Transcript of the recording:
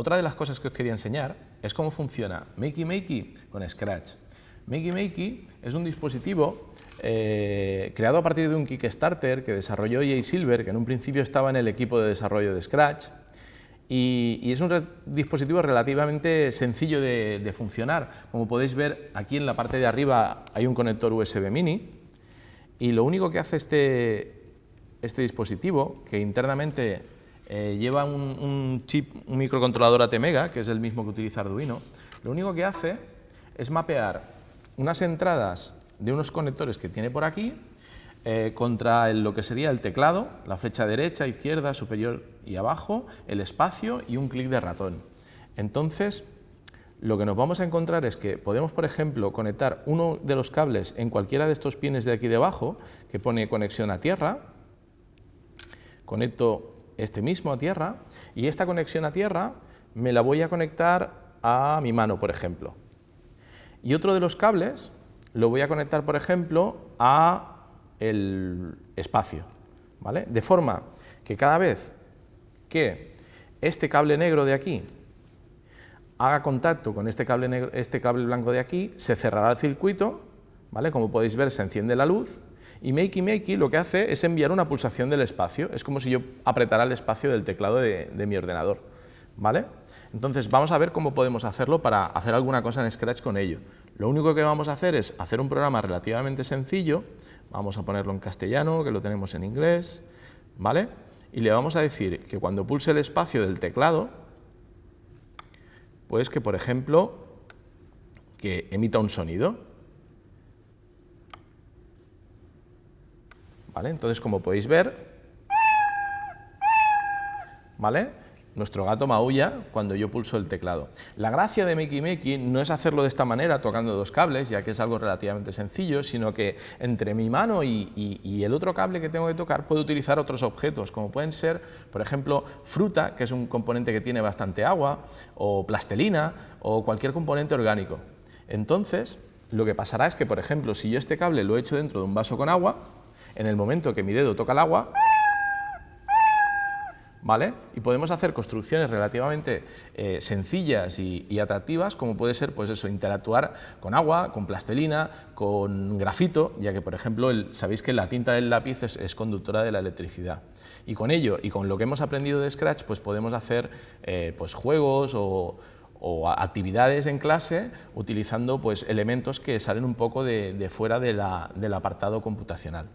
otra de las cosas que os quería enseñar es cómo funciona Makey Makey con Scratch. Makey Makey es un dispositivo eh, creado a partir de un Kickstarter que desarrolló Jay Silver, que en un principio estaba en el equipo de desarrollo de Scratch, y, es un dispositivo relativamente sencillo de, funcionar. Como podéis ver, aquí en la parte de arriba hay un conector USB mini, y lo único que hace este, este dispositivo, que internamente eh, lleva un, chip, un microcontrolador ATmega, que es el mismo que utiliza Arduino, lo único que hace es mapear unas entradas de unos conectores que tiene por aquí eh, contra lo que sería el teclado, la flecha derecha, izquierda, superior y abajo, el espacio y un clic de ratón. Entonces, lo que nos vamos a encontrar es que podemos, por ejemplo, conectar uno de los cables en cualquiera de estos pines de aquí debajo, que pone conexión a tierra, conecto este mismo a tierra, y esta conexión a tierra me la voy a conectar a mi mano, por ejemplo. Y otro de los cables lo voy a conectar, por ejemplo, a el espacio, ¿vale? De forma que cada vez que este cable negro de aquí haga contacto con este cable, negro, este cable blanco de aquí, se cerrará el circuito, ¿vale? Como podéis ver, se enciende la luz, y Makey Makey lo que hace es enviar una pulsación del espacio, es como si yo apretara el espacio del teclado de, mi ordenador, ¿vale? Entonces vamos a ver cómo podemos hacerlo para hacer alguna cosa en Scratch con ello. Lo único que vamos a hacer es hacer un programa relativamente sencillo, vamos a ponerlo en castellano, que lo tenemos en inglés, ¿vale? Y le vamos a decir que cuando pulse el espacio del teclado, pues que, por ejemplo, que emita un sonido. Entonces, como podéis ver, ¿vale? nuestro gato maulla cuando yo pulso el teclado. La gracia de Makey Makey no es hacerlo de esta manera, tocando dos cables, ya que es algo relativamente sencillo, sino que entre mi mano y, el otro cable que tengo que tocar puedo utilizar otros objetos, como pueden ser, por ejemplo, fruta, que es un componente que tiene bastante agua, o plastelina, o cualquier componente orgánico. Entonces, lo que pasará es que, por ejemplo, si yo este cable lo echo dentro de un vaso con agua, en el momento que mi dedo toca el agua, ¿vale? Y podemos hacer construcciones relativamente eh, sencillas y, atractivas, como puede ser, pues eso, interactuar con agua, con plastelina, con grafito, ya que, por ejemplo, sabéis que la tinta del lápiz es, conductora de la electricidad. Y con ello, y con lo que hemos aprendido de Scratch, pues podemos hacer eh, pues juegos o, actividades en clase utilizando pues, elementos que salen un poco de, fuera del apartado computacional.